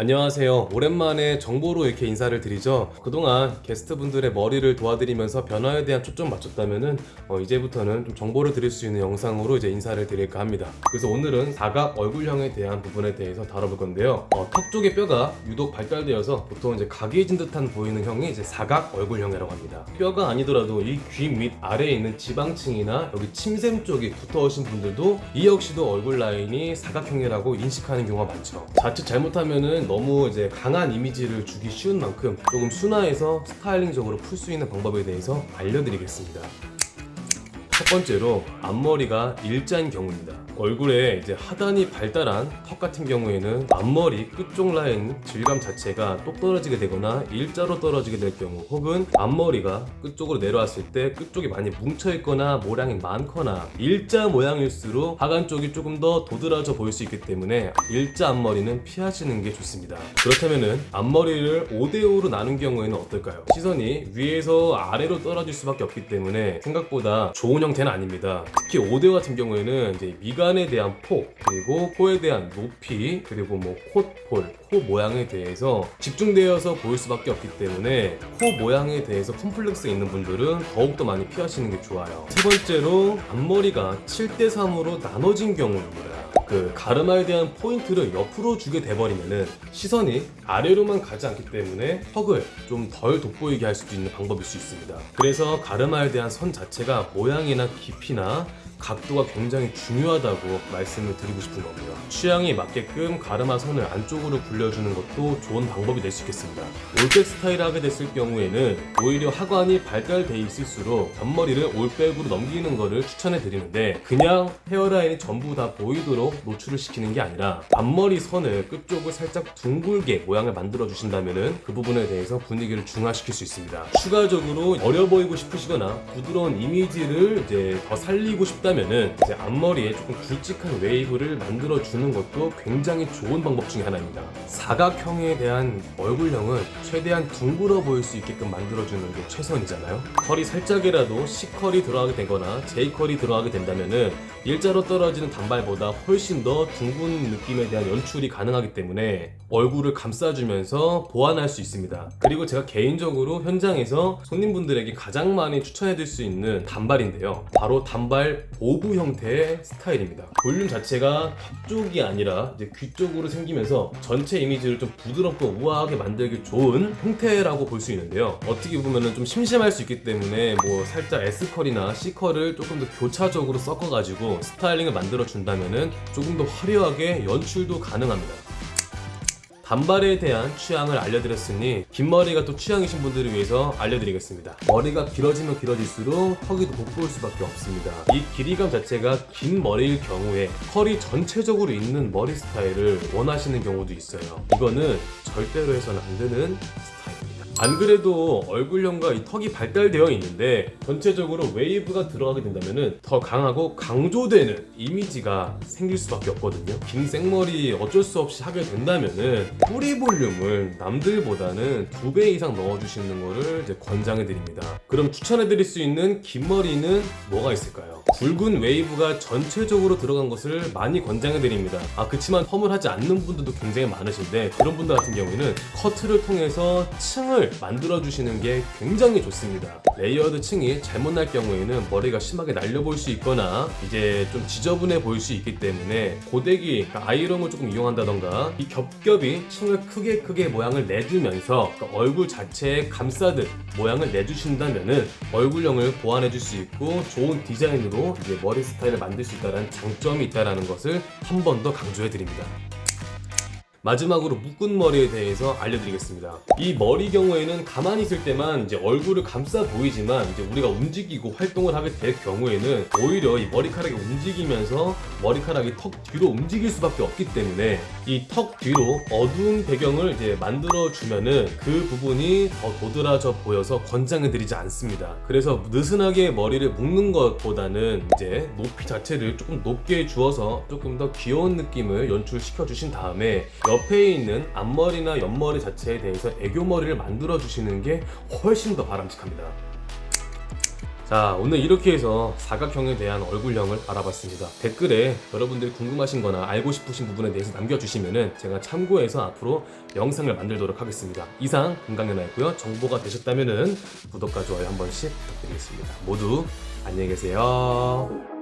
안녕하세요. 오랜만에 정보로 이렇게 인사를 드리죠. 그동안 게스트분들의 머리를 도와드리면서 변화에 대한 초점 맞췄다면은 어, 이제부터는 좀 정보를 드릴 수 있는 영상으로 이제 인사를 드릴까 합니다. 그래서 오늘은 사각 얼굴형에 대한 부분에 대해서 다뤄볼 건데요. 어, 턱 쪽의 뼈가 유독 발달되어서 보통 이제 각이진 듯한 보이는 형이 이제 사각 얼굴형이라고 합니다. 뼈가 아니더라도 이 귀 밑 아래에 있는 지방층이나 여기 침샘 쪽이 두터우신 분들도 이 역시도 얼굴 라인이 사각형이라고 인식하는 경우가 많죠. 자칫 잘못하면은 너무 이제 강한 이미지를 주기 쉬운 만큼 조금 순화해서 스타일링적으로 풀 수 있는 방법에 대해서 알려드리겠습니다. 첫 번째로 앞머리가 일자인 경우입니다. 얼굴에 이제 하단이 발달한 턱 같은 경우에는 앞머리 끝쪽 라인 질감 자체가 똑 떨어지게 되거나 일자로 떨어지게 될 경우 혹은 앞머리가 끝쪽으로 내려왔을 때 끝쪽이 많이 뭉쳐 있거나 모양이 많거나 일자 모양일수록 하관 쪽이 조금 더 도드라져 보일 수 있기 때문에 일자 앞머리는 피하시는 게 좋습니다. 그렇다면은 앞머리를 5대5로 나눈 경우에는 어떨까요? 시선이 위에서 아래로 떨어질 수밖에 없기 때문에 생각보다 좋은 형태는 아닙니다. 특히 5대5 같은 경우에는 이제 미간에 대한 폭 그리고 코에 대한 높이 그리고 뭐 콧볼 코 모양에 대해서 집중되어서 보일 수밖에 없기 때문에 코 모양에 대해서 컴플렉스 있는 분들은 더욱더 많이 피하시는 게 좋아요. 세 번째로 앞머리가 7대3으로 나눠진 경우입니다. 그 가르마에 대한 포인트를 옆으로 주게 돼버리면은 시선이 아래로만 가지 않기 때문에 턱을 좀 덜 돋보이게 할 수도 있는 방법일 수 있습니다. 그래서 가르마에 대한 선 자체가 모양이나 깊이나 각도가 굉장히 중요하다고 말씀을 드리고 싶은 거고요. 취향에 맞게끔 가르마 선을 안쪽으로 굴려주는 것도 좋은 방법이 될 수 있겠습니다. 올백 스타일을 하게 됐을 경우에는 오히려 하관이 발달돼 있을수록 앞머리를 올백으로 넘기는 것을 추천해 드리는데 그냥 헤어라인이 전부 다 보이도록 노출을 시키는 게 아니라 앞머리 선을 끝쪽을 살짝 둥글게 모양을 만들어 주신다면 그 부분에 대해서 분위기를 중화시킬 수 있습니다. 추가적으로 어려 보이고 싶으시거나 부드러운 이미지를 이제 더 살리고 싶다 면은 이제 앞머리에 조금 굵직한 웨이브를 만들어 주는 것도 굉장히 좋은 방법 중에 하나입니다. 사각형에 대한 얼굴형은 최대한 둥글어 보일 수 있게끔 만들어주는 게 최선이잖아요. 컬이 살짝이라도 C컬이 들어가게 되거나 J컬이 들어가게 된다면은 일자로 떨어지는 단발보다 훨씬 더 둥근 느낌에 대한 연출이 가능하기 때문에 얼굴을 감싸주면서 보완할 수 있습니다. 그리고 제가 개인적으로 현장에서 손님분들에게 가장 많이 추천해드릴 수 있는 단발인데요. 바로 단발 보부 형태의 스타일입니다. 볼륨 자체가 턱 쪽이 아니라 이제 귀 쪽으로 생기면서 전체 이미지를 좀 부드럽고 우아하게 만들기 좋은 형태라고 볼 수 있는데요. 어떻게 보면 좀 심심할 수 있기 때문에 뭐 살짝 S컬이나 C컬을 조금 더 교차적으로 섞어가지고 스타일링을 만들어 준다면 조금 더 화려하게 연출도 가능합니다 단발에 대한 취향을 알려드렸으니 긴 머리가 또 취향이신 분들을 위해서 알려드리겠습니다. 머리가 길어지면 길어질수록 턱이 더 돋보일 수밖에 없습니다. 이 길이감 자체가 긴 머리일 경우에 컬이 전체적으로 있는 머리 스타일을 원하시는 경우도 있어요. 이거는 절대로 해서는 안 되는 스타일입니다 안 그래도 얼굴형과 이 턱이 발달되어 있는데 전체적으로 웨이브가 들어가게 된다면 더 강하고 강조되는 이미지가 생길 수밖에 없거든요 긴 생머리 어쩔 수 없이 하게 된다면 뿌리 볼륨을 남들보다는 두 배 이상 넣어주시는 이제 권장해 드립니다 그럼 추천해 드릴 수 있는 긴 머리는 뭐가 있을까요? 굵은 웨이브가 전체적으로 들어간 것을 많이 권장해 드립니다. 아 그치만 펌을 하지 않는 분들도 굉장히 많으신데 그런 분들 같은 경우에는 커트를 통해서 층을 만들어 주시는 게 굉장히 좋습니다. 레이어드 층이 잘못 날 경우에는 머리가 심하게 날려 보일 수 있거나 이제 좀 지저분해 보일 수 있기 때문에 고데기 그러니까 아이롱을 조금 이용한다던가 이 겹겹이 층을 크게 크게 모양을 내주면서 그러니까 얼굴 자체에 감싸듯 모양을 내주신다면 얼굴형을 보완해 줄 수 있고 좋은 디자인으로 이제 머리 스타일을 만들 수 있다는 장점이 있다는 것을 한 번 더 강조해 드립니다 마지막으로 묶은 머리에 대해서 알려드리겠습니다. 이 머리 경우에는 가만히 있을 때만 이제 얼굴을 감싸 보이지만 이제 우리가 움직이고 활동을 하게 될 경우에는 오히려 이 머리카락이 움직이면서 머리카락이 턱 뒤로 움직일 수밖에 없기 때문에 이 턱 뒤로 어두운 배경을 이제 만들어 주면은 그 부분이 더 도드라져 보여서 권장해 드리지 않습니다. 그래서 느슨하게 머리를 묶는 것보다는 이제 높이 자체를 조금 높게 주어서 조금 더 귀여운 느낌을 연출시켜 주신 다음에 옆에 있는 앞머리나 옆머리 자체에 대해서 애교머리를 만들어 주시는 게 훨씬 더 바람직합니다. 자 오늘 이렇게 해서 사각형에 대한 얼굴형을 알아봤습니다. 댓글에 여러분들이 궁금하신 거나 알고 싶으신 부분에 대해서 남겨주시면은 제가 참고해서 앞으로 영상을 만들도록 하겠습니다. 이상 금강연아였고요. 정보가 되셨다면은 구독과 좋아요 한 번씩 부탁드리겠습니다. 모두 안녕히 계세요